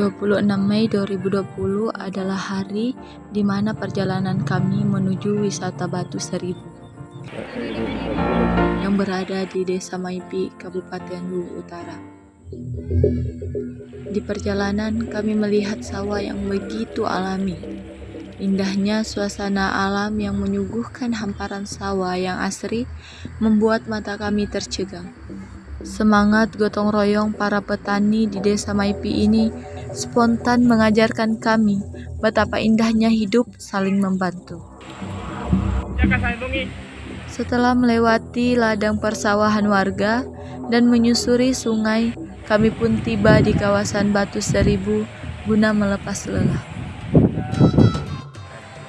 26 Mei 2020 adalah hari di mana perjalanan kami menuju wisata Batu Seribu yang berada di Desa Maipi, Kabupaten Luwu Utara. Di perjalanan kami melihat sawah yang begitu alami. Indahnya suasana alam yang menyuguhkan hamparan sawah yang asri membuat mata kami tercegang. Semangat gotong royong para petani di Desa Maipi ini spontan mengajarkan kami betapa indahnya hidup saling membantu. Setelah melewati ladang persawahan warga dan menyusuri sungai, kami pun tiba di kawasan Batu Seribu guna melepas lelah.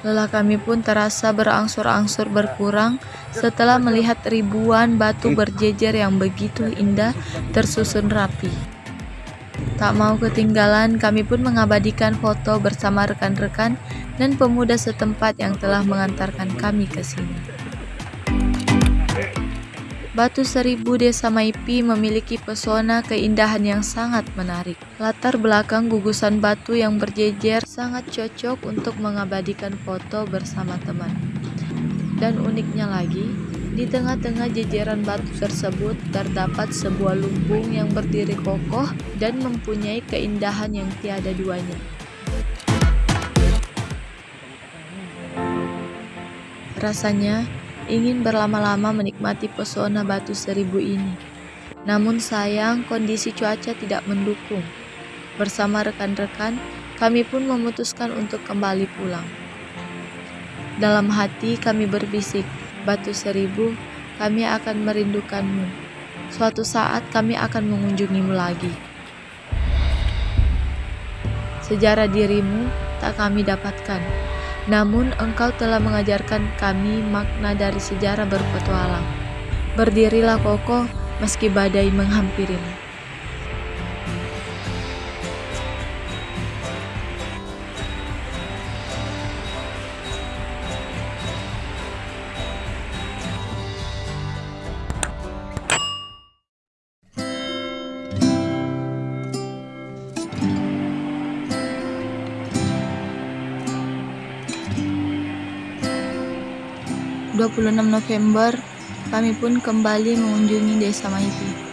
Lelah kami pun terasa berangsur-angsur berkurang setelah melihat ribuan batu berjejer yang begitu indah tersusun rapi. Tak mau ketinggalan, kami pun mengabadikan foto bersama rekan-rekan dan pemuda setempat yang telah mengantarkan kami ke sini. Batu Seribu Desa Maipi memiliki pesona keindahan yang sangat menarik. Latar belakang gugusan batu yang berjejer sangat cocok untuk mengabadikan foto bersama teman. Dan uniknya lagi, di tengah-tengah jejeran batu tersebut terdapat sebuah lumbung yang berdiri kokoh dan mempunyai keindahan yang tiada duanya. Rasanya ingin berlama-lama menikmati pesona batu seribu ini. Namun sayang kondisi cuaca tidak mendukung. Bersama rekan-rekan, kami pun memutuskan untuk kembali pulang. Dalam hati kami berbisik, Batu Seribu, kami akan merindukanmu. Suatu saat kami akan mengunjungimu lagi. Sejarah dirimu tak kami dapatkan, namun engkau telah mengajarkan kami makna dari sejarah berpetualang. Berdirilah kokoh meski badai menghampirimu. 26 November, kami pun kembali mengunjungi desa Maipi.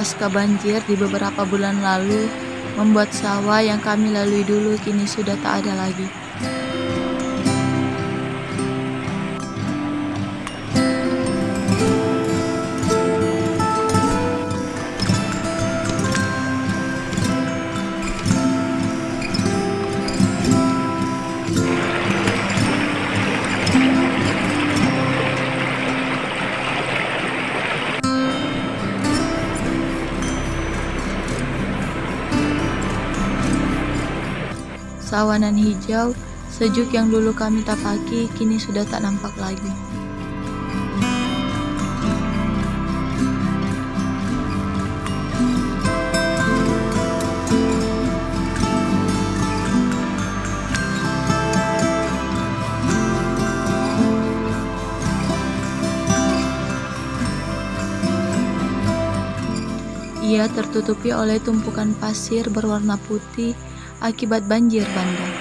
Pasca banjir di beberapa bulan lalu membuat sawah yang kami lalui dulu kini sudah tak ada lagi. Sawanan hijau, sejuk yang dulu kami tapaki kini sudah tak nampak lagi. Ia tertutupi oleh tumpukan pasir berwarna putih akibat banjir bandang.